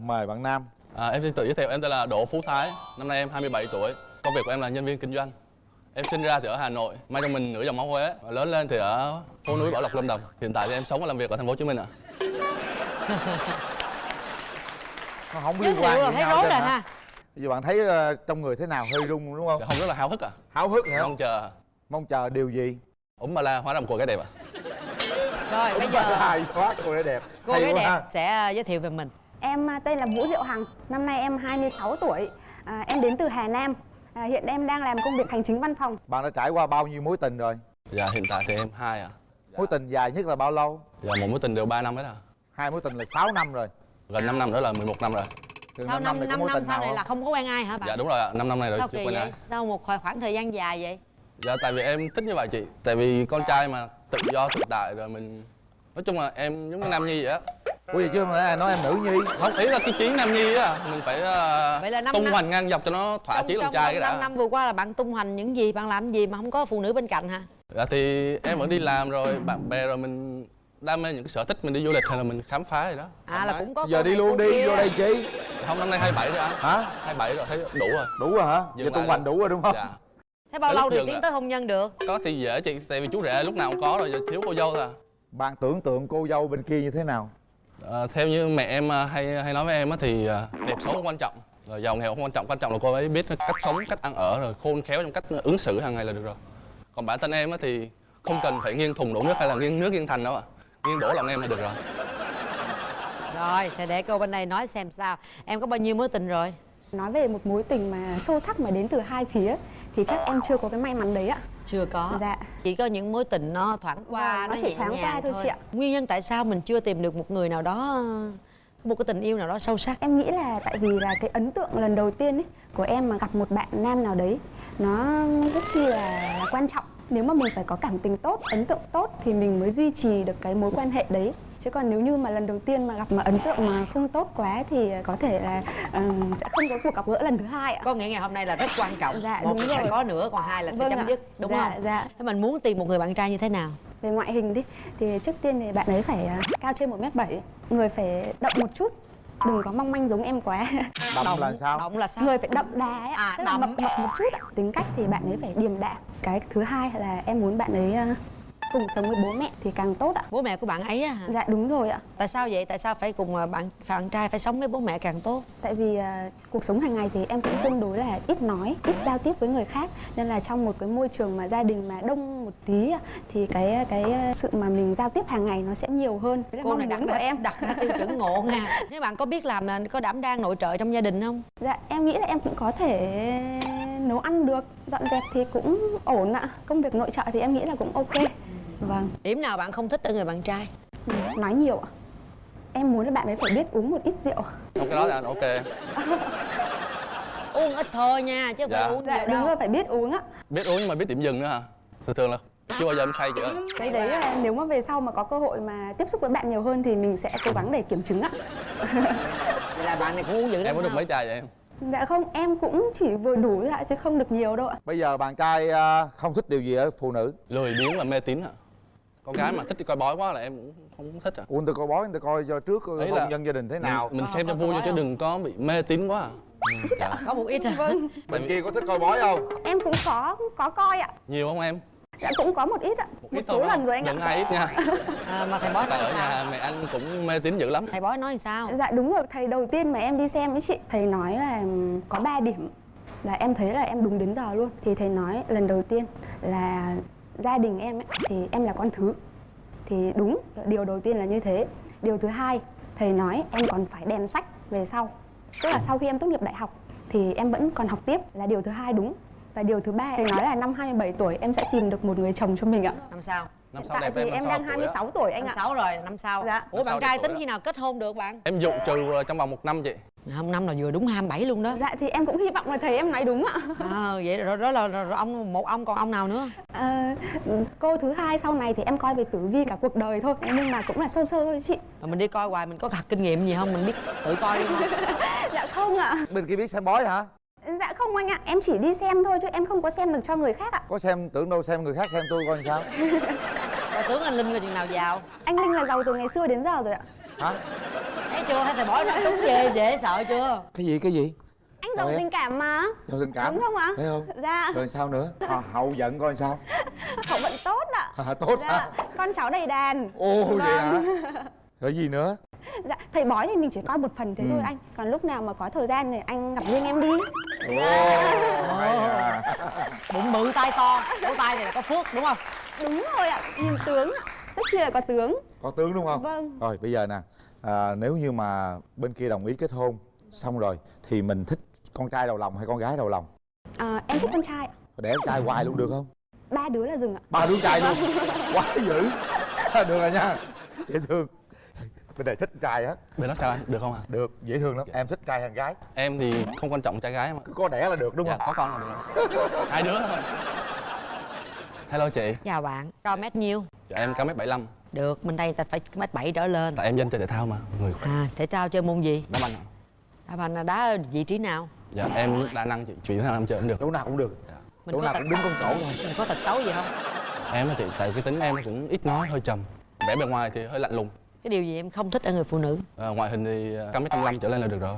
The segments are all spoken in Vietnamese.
mời bạn nam. À, em xin tự giới thiệu em tên là Đỗ Phú Thái Năm nay em 27 tuổi. Công việc của em là nhân viên kinh doanh. Em sinh ra thì ở Hà Nội Mang trong mình nửa dòng máu Huế. Và Lớn lên thì ở phố núi Bảo Lộc Lâm Đồng. Hiện tại thì em sống và làm việc ở thành phố Hồ Chí Minh ạ. Nó không liên quan là gì thấy nhau rồi ha. Giờ bạn thấy ờ, trong người thế nào? Hơi rung đúng không? Dạ, Không rất là háo hức ạ. Háo hức hả? Mong chờ. Mong chờ điều gì? Úng ba la hóa rồng của cái đẹp ạ. Rồi bây giờ hay quá cô gái đẹp. Cô Hay gái đẹp ha. sẽ à, giới thiệu về mình Em à, tên là Vũ Diệu Hằng, năm nay em 26 tuổi. À, em đến từ Hà Nam. À, hiện em đang làm công việc hành chính văn phòng. bạn đã trải qua bao nhiêu mối tình rồi? Dạ hiện tại thì em hai ạ. Mối tình dài nhất là bao lâu? Dạ một mối tình đều 3 năm hết à hai mối tình là 6 năm rồi. Gần 5 năm nữa là 11 năm rồi. Từ sau năm năm thì có năm sau này không? là không? có quen ai hả bạn? Dạ đúng rồi ạ. 5 năm này rồi sao chưa quen vậy ai. sau một khoảng khoảng thời gian dài vậy? Dạ tại vì em thích như vậy chị. Tại vì con trai mà tự do tự tại rồi mình Nói chung là em giống như Nam Nhi vậy á ủa vậy chứ mà nói em nữ nhi Không ý là cái chiến Nam Nhi á Mình phải uh, Vậy là năm tung năm- hoành ngang dọc cho nó thỏa chí làm trai cái đã. năm năm vừa qua là bạn tung hoành những gì bạn làm gì mà không có phụ nữ bên cạnh hả? Dạ thì em vẫn đi làm rồi bạn bè rồi mình đam mê những cái sở thích mình đi du lịch hay là mình khám phá gì đó. À là cũng có giờ đi luôn đi kia. vô đây chi? Không năm nay 27 rồi anh. Hả? 27 rồi thấy đủ rồi. Đủ rồi hả? Dừng giờ tung hoành đủ rồi đúng không? Dạ. Thế bao lâu thì tiến tới hôn nhân được? Có thì dễ chị tại vì chú rể lúc nào cũng có rồi giờ thiếu cô dâu thôi à. bạn tưởng tượng cô dâu bên kia như thế nào Ờ, theo như mẹ em à, hay hay nói với em á thì à, đẹp xấu không quan trọng. Rồi giàu nghèo không quan trọng quan trọng là cô ấy biết cách sống cách ăn ở rồi khôn khéo trong cách ứng xử hàng ngày là được rồi. Còn bản thân em á thì không cần phải nghiêng thùng đổ nước hay là nghiêng nước nghiêng thành đâu ạ. Nghiêng đổ lòng em là được rồi. Rồi thì để cô bên đây nói xem sao. Em có bao nhiêu mối tình rồi? Nói về một mối tình mà sâu sắc mà đến từ hai phía thì chắc em chưa có cái may mắn đấy ạ. Chưa có Dạ. chỉ có những mối tình nó thoảng qua Vâng, nó chỉ nhẹ thoáng qua nhàng thôi chị ạ. nguyên nhân tại sao mình chưa tìm được một người nào đó một cái tình yêu nào đó sâu sắc Em nghĩ là tại vì là cái ấn tượng lần đầu tiên ấy của em mà gặp một bạn nam nào đấy nó rất chi là, là quan trọng. Nếu mà mình phải có cảm tình tốt, ấn tượng tốt thì mình mới duy trì được cái mối quan hệ đấy. Chứ còn nếu như mà lần đầu tiên mà gặp mà ấn tượng mà không tốt quá thì có thể là ờ, sẽ không có cuộc gặp gỡ lần thứ hai ạ. có nghĩa ngày hôm nay là rất quan trọng Dạ, một đúng là sẽ rồi. có nữa còn hai là sẽ Vâng chấm ạ. dứt đúng Dạ, không dạ. thế mình muốn tìm một người bạn trai như thế nào Về ngoại hình đi thì trước tiên thì bạn ấy phải à, cao trên 1m7 Người phải đậm một chút Đừng có mong manh giống em quá đậm là sao động là sao Người phải đậm đà ấy, À, tức là đậm. mập mập một chút ạ. Tính cách thì bạn ấy phải điềm đạm Cái thứ hai là em muốn bạn ấy à, cùng sống với bố mẹ thì càng tốt ạ. Bố mẹ của bạn ấy á hả? Dạ đúng rồi ạ. Tại sao vậy? Tại sao phải cùng à, bạn bạn trai phải sống với bố mẹ càng tốt? Tại vì à, cuộc sống hàng ngày thì em cũng tương đối là ít nói, ít giao tiếp với người khác. Nên là trong một cái môi trường mà gia đình mà đông một tí Thì cái cái sự mà mình giao tiếp hàng ngày nó sẽ nhiều hơn. Đấy cô này đặt của ra, em. đặt ra tiêu chuẩn ngộ nha. Thế bạn có biết làm à, có đảm đang nội trợ trong gia đình không? Dạ em nghĩ là em cũng có thể nấu ăn được Dọn dẹp thì cũng ổn ạ. Công việc nội trợ thì em nghĩ là cũng ok Vâng, điểm nào bạn không thích ở người bạn trai? Ừ, nói nhiều ạ. Em muốn là bạn ấy phải biết uống một ít rượu. Không cái đó là ok. Uống ít thôi nha chứ không Dạ. phải uống Dạ nhiều đúng đâu. rồi phải biết uống ạ. Biết uống nhưng mà biết điểm dừng nữa hả? Thường thường là chưa bao giờ em say chưa Cái đấy là nếu mà về sau mà có cơ hội mà tiếp xúc với bạn nhiều hơn thì mình sẽ cố gắng để kiểm chứng ạ. Vậy là bạn này cũng uống dữ em lắm có được mấy chai vậy em? Dạ không, em cũng chỉ vừa đủ thôi ạ chứ không được nhiều đâu ạ. Bây giờ bạn trai à, không thích điều gì ở phụ nữ? Lười biếng và mê tín ạ con gái mà thích đi coi bói quá là em cũng không thích à. Ủa người ta coi bói người ta coi cho trước Ấy là- hôn nhân gia đình thế nào? mình, mình xem có cho vui coi thôi chứ đừng có bị mê tín quá à. Ừ, dạ. có một ít à Vâng, bên kia có thích coi bói không? Em cũng có có coi ạ. Nhiều không em? Dạ cũng có một ít ạ. Một, ít số lần không? rồi anh ạ. Ai ít nha. À, mà thầy bói tại nói ở sao? nhà mẹ anh cũng mê tín dữ lắm. Thầy bói nói sao? Dạ đúng rồi, thầy đầu tiên mà em đi xem với chị Thầy nói là ừm, có 3 điểm. Là em thấy là em đúng đến giờ luôn. Thì thầy nói lần đầu tiên là gia đình em ấy, thì em là con thứ. Thì đúng, điều đầu tiên là như thế. Điều thứ hai, thầy nói em còn phải đèn sách về sau. Tức là sau khi em tốt nghiệp đại học thì em vẫn còn học tiếp là điều thứ hai đúng. Và điều thứ ba thầy nói là năm 27 tuổi em sẽ tìm được một người chồng cho mình ạ. năm sau. Năm Hiện sau tại đẹp thì em em đang hợp tuổi á. 26 tuổi anh ạ. sáu rồi năm sau. Dạ. ủa Năm bạn sau trai tính khi nào kết hôn được bạn? Em dụ trừ trong vòng một năm chị hôm năm là vừa đúng 27 luôn đó Dạ thì em cũng hy vọng là thầy em nói đúng ạ. à, vậy rồi đó là, là, là ông một ông còn ông nào nữa Ờ, cô thứ hai sau này thì em coi về tử vi cả cuộc đời thôi nhưng mà cũng là sơ sơ thôi chị. mà mình đi coi hoài mình có thật kinh nghiệm gì không mình biết tự coi luôn không Dạ không ạ. bên kia biết xem bói hả Dạ không anh ạ, em chỉ đi xem thôi chứ em không có xem được cho người khác ạ. có xem tưởng đâu xem người khác xem tôi coi sao rồi tướng anh linh là chừng nào giàu Anh Linh là giàu từ ngày xưa đến giờ rồi ạ. hả chưa? Thấy thầy bói nó đúng ghê dễ sợ chưa? Cái gì cái gì? Anh giàu tình cảm mà. Giàu tình cảm. Đúng không ạ? Thấy không? Dạ. Rồi sao nữa? À, hậu giận coi sao? Hậu vận tốt ạ. À, tốt dạ. con cháu đầy đàn. Ô vậy hả? Vâng. rồi gì nữa? Dạ thầy bói thì mình chỉ coi một phần thế Ừ. thôi anh. Còn lúc nào mà có thời gian thì anh gặp riêng em đi. Ồ hay à. Bụng bự tay to. Cổ tay này là có phước đúng không? Đúng rồi ạ. Nhìn tướng ạ. Rất chi là có tướng. Có tướng đúng không? Vâng. rồi bây giờ nè à, nếu như mà bên kia đồng ý kết hôn xong rồi thì mình thích con trai đầu lòng hay con gái đầu lòng? À, em thích con trai ạ. Để con trai hoài luôn được không? Ba đứa là dừng ạ. Ba đứa trai luôn? Quá dữ. Được rồi nha. Dễ thương. Bên này thích trai á. Bên đó sao anh? Được không ạ? Được dễ thương lắm. Em thích trai hay gái. Em thì không quan trọng trai gái mà cứ có đẻ là được đúng dạ, không? có con là được. Rồi. hai đứa thôi. Hello chị. Chào bạn. Cao mét nhiêu dạ, em cao mét bảy lăm được bên đây ta phải mét bảy trở lên. Tại em dân chơi thể thao mà người khỏe. À thể thao chơi môn gì? Đá banh đá banh là đá vị trí nào? Dạ em đa năng chị chuyện nào em chơi cũng được. Chỗ nào cũng được. Mình chỗ nào tật cũng đứng con chỗ thôi. Mình có tật xấu gì không? Em á chị tại cái tính em cũng ít nói hơi trầm. Vẻ bề ngoài thì hơi lạnh lùng. Cái điều gì em không thích ở người phụ nữ? À, ngoại hình thì à, cao mét năm trở lên là được rồi.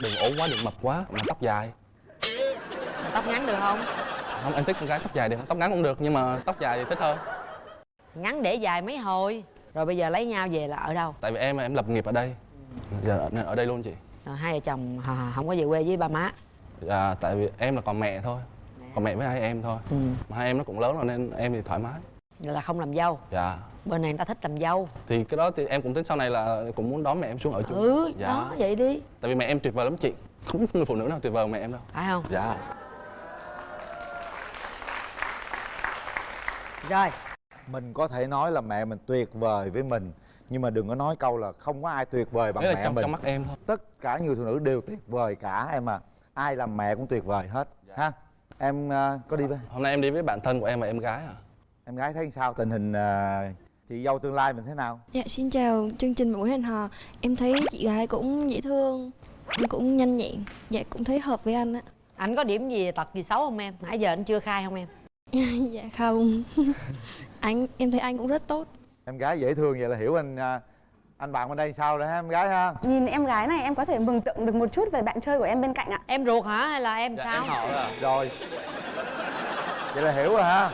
Đừng ốm quá đừng mập quá mà tóc dài. Tóc ngắn được không? Không em thích con gái tóc dài đi tóc ngắn cũng được nhưng mà tóc dài thì thích hơn ngắn để dài mấy hồi. Rồi bây giờ lấy nhau về là ở đâu? Tại vì em em lập nghiệp ở đây. Giờ nên ở đây luôn chị. Rồi hai vợ chồng h- không có về quê với ba má. Dạ tại vì em là còn mẹ thôi. Còn mẹ với hai em thôi. Ừ. mà hai em nó cũng lớn rồi nên em thì thoải mái. Là không làm dâu. Dạ. Bên này người ta thích làm dâu. Thì cái đó thì em cũng tính sau này là cũng muốn đón mẹ em xuống ở chung ừ dạ. đó vậy đi. Tại vì mẹ em tuyệt vời lắm chị. Không có người phụ nữ nào tuyệt vời mẹ em đâu. Phải không? Dạ. Rồi mình có thể nói là mẹ mình tuyệt vời với mình nhưng mà đừng có nói câu là không có ai tuyệt vời bằng đấy là mẹ trong mình. trong mắt em thôi. Tất cả người phụ nữ đều tuyệt vời cả em à. Ai làm mẹ cũng tuyệt vời hết ha? Em à, có đi với hôm nay em đi với bạn thân của em và em gái à? Em gái thấy sao? Tình hình à, chị dâu tương lai mình thế nào? Dạ xin chào chương trình Buổi hẹn hò. Em thấy chị gái cũng dễ thương Cũng nhanh nhẹn Dạ cũng thấy hợp với anh á. Anh có điểm gì tật gì xấu không em? Nãy giờ anh chưa khai không em Dạ không. Anh em thấy anh cũng rất tốt. Em gái dễ thương vậy là hiểu anh à, anh bạn bên đây sao rồi ha em gái ha? Nhìn em gái này em có thể mường tượng được một chút về bạn chơi của em bên cạnh ạ. Em ruột hả hay là em dạ sao? em họ đó à. Rồi. Vậy là hiểu rồi ha.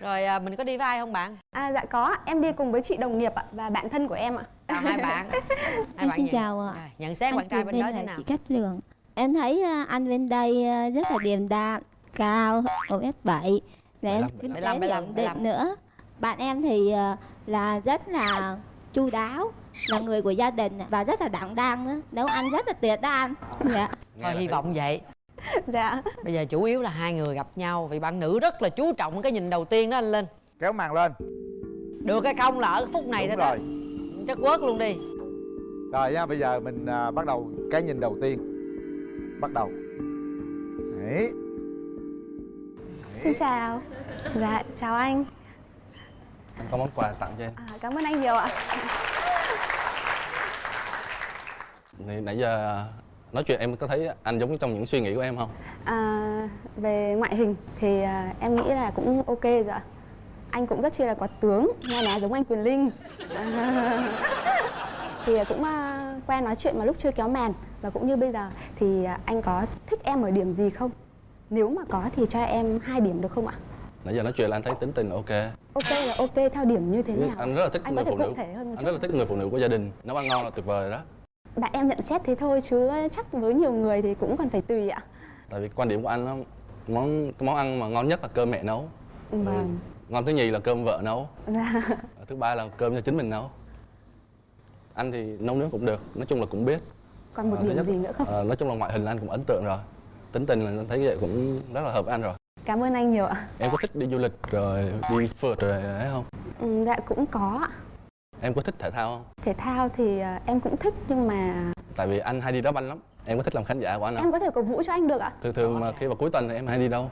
Rồi à, mình có đi với ai không bạn? À dạ có em đi cùng với chị đồng nghiệp ạ và bạn thân của em ạ. Chào hai bạn. Hai Em xin nhận- chào ạ. Rồi, nhận xét Anh bạn trai bên đó thế nào? chị Cát Lượng. Em thấy à, anh bên đây à, rất là điềm đạm, cao, 1m7 Và em 75, kinh tế 75, thì 75, ổn định nữa. Bạn em thì à, là rất là chu đáo là người của gia đình và rất là đảm đang nữa nấu ăn rất là tuyệt đó anh. Dạ. Thôi hy vọng vậy. Dạ. Bây giờ chủ yếu là hai người gặp nhau vì bạn nữ rất là chú trọng cái nhìn đầu tiên đó anh linh. Kéo màn lên. Được cái công là ở phút này đúng thôi đó. rồi. Chất quớt luôn đi. Rồi nha bây giờ mình à, bắt đầu cái nhìn đầu tiên. Bắt đầu. Đấy. Xin chào. Dạ chào anh. Anh có món quà tặng cho em. À, cảm ơn anh nhiều ạ. Nãy giờ nói chuyện em có thấy anh giống trong những suy nghĩ của em không? À, về ngoại hình thì à, em nghĩ là cũng ok rồi ạ. Anh cũng rất chi là có tướng nghe nói giống anh quyền linh. Thì cũng à, qua nói chuyện mà lúc chưa kéo màn. Và cũng như bây giờ thì à, anh có thích em ở điểm gì không nếu mà có thì cho em hai điểm được không ạ? Nãy giờ nói chuyện là anh thấy tính tình là ok. Ok là ok theo điểm như thế nào? anh rất là thích anh người phụ nữ. anh rất là thích người phụ nữ của gia đình. Nấu ăn ngon là tuyệt vời đó. Bạn em nhận xét thế thôi chứ chắc với nhiều người thì cũng còn phải tùy ạ. Tại vì quan điểm của anh nó món món ăn mà ngon nhất là cơm mẹ nấu. Vâng. ngon thứ nhì là cơm vợ nấu. Dạ. thứ ba là cơm cho chính mình nấu. Anh thì nấu nướng cũng được nói chung là cũng biết. Còn một thứ điểm nhất- gì nữa không? Ờ, nói chung là ngoại hình anh cũng ấn tượng rồi tính tình là thấy vậy cũng rất là hợp anh rồi. Cảm ơn anh nhiều ạ. Em có thích đi du lịch rồi đi phượt rồi ấy không? Ừ, dạ cũng có ạ. Em có thích thể thao không? Thể thao thì à, em cũng thích nhưng mà tại vì anh hay đi đá banh lắm. Em có thích làm khán giả của anh không? Em có thể cổ vũ cho anh được ạ. Thường thường mà khi vào cuối tuần thì em hay đi đâu?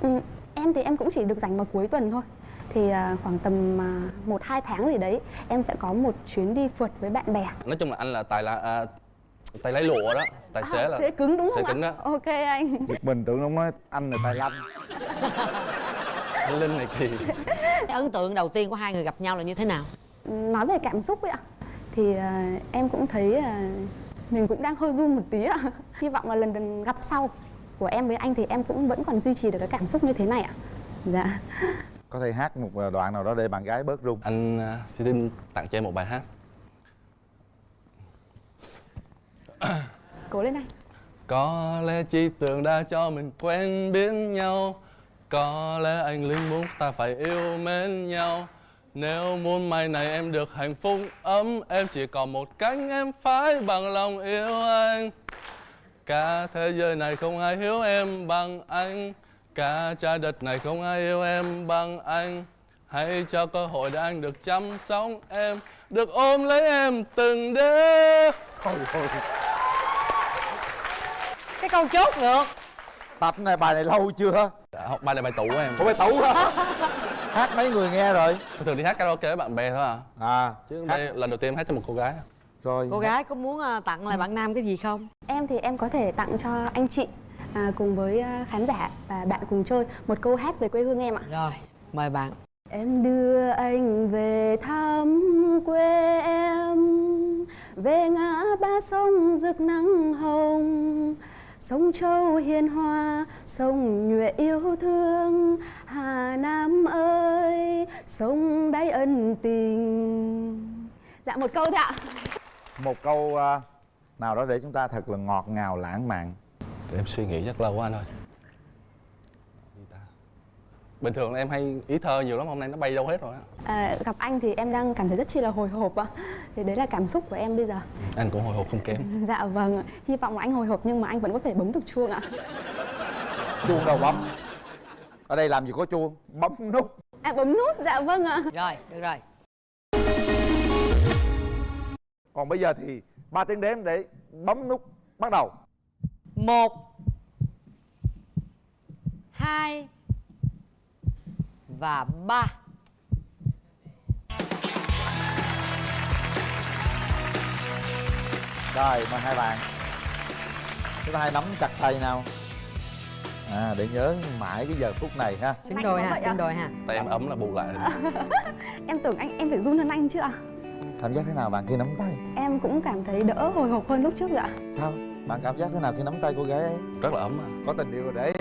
Ừ, em thì em cũng chỉ được dành vào cuối tuần thôi. Thì à, khoảng tầm à, một hai tháng gì đấy em sẽ có một chuyến đi phượt với bạn bè. Nói chung là anh là tài là à, tay lái lụa đó. Tài xế à, là sẽ cứng đúng sẽ không cứng đó. ok anh. Mình tưởng nó nói anh là tài lanh anh linh này kỳ ấn tượng đầu tiên của hai người gặp nhau là như thế nào? Nói về cảm xúc ấy ạ thì à, em cũng thấy à, mình cũng đang hơi run một tí ạ. Hy vọng là lần lần gặp sau của em với anh thì em cũng vẫn còn duy trì được cái cảm xúc như thế này ạ. Dạ. Có thể hát một đoạn nào đó để bạn gái bớt run. Anh à, xin tặng cho em một bài hát cố lên anh. Có lẽ chỉ tưởng đã cho mình quen biết nhau. Có lẽ anh linh muốn ta phải yêu mến nhau. Nếu muốn mai này em được hạnh phúc ấm Em chỉ còn một cách em phải bằng lòng yêu anh. Cả thế giới này không ai hiểu em bằng anh. Cả trái đất này không ai yêu em bằng anh. Hãy cho cơ hội để anh được chăm sóc em Được ôm lấy em từng đêm cái câu chốt ngược tập này bài này lâu chưa Dạ, học bài này bài tủ em. Ủa bài tủ hả? Hát mấy người nghe rồi. Tôi thường đi hát karaoke với bạn bè thôi à. À Chứ hát. đây lần đầu tiên em hát cho một cô gái rồi. Cô gái có muốn ờ, tặng lại bạn nam cái gì không? Em thì em có thể tặng cho anh chị à, cùng với à, khán giả và bạn cùng chơi một câu hát về quê hương em ạ. rồi mời bạn. Em đưa anh về thăm quê em Về ngã ba sông rực nắng hồng Sông Châu hiền hòa, sông nhuệ yêu thương. Hà Nam ơi, sông đáy ân tình. Dạ một câu thôi ạ. Một câu à, nào đó để chúng ta thật là ngọt ngào lãng mạn. Để em suy nghĩ rất lâu quá anh ơi? Bình thường em hay ý thơ nhiều lắm, hôm nay nó bay đâu hết rồi á. À, Gặp anh thì em đang cảm thấy rất chi là hồi hộp ạ. Thì đấy là cảm xúc của em bây giờ. Anh cũng hồi hộp không kém. Dạ vâng ạ. Hy vọng là anh hồi hộp nhưng mà anh vẫn có thể bấm được chuông ạ. Chuông đâu bấm? Ở đây làm gì có chuông? Bấm nút. À bấm nút, dạ vâng ạ. Rồi được rồi. Còn bây giờ thì ba tiếng đếm để bấm nút bắt đầu. Một hai và ba. Rồi mời hai bạn. Chúng ta hãy nắm chặt tay nào. À để nhớ mãi cái giờ phút này ha. Xứng đôi ha xứng đôi ha Tay em ấm là bù lại Em tưởng anh em phải run hơn anh chứ ạ. Cảm giác thế nào bạn khi nắm tay? Em cũng cảm thấy đỡ hồi hộp hơn lúc trước rồi ạ. Sao? Bạn cảm giác thế nào khi nắm tay cô gái ấy? Rất là ấm à có tình yêu rồi đấy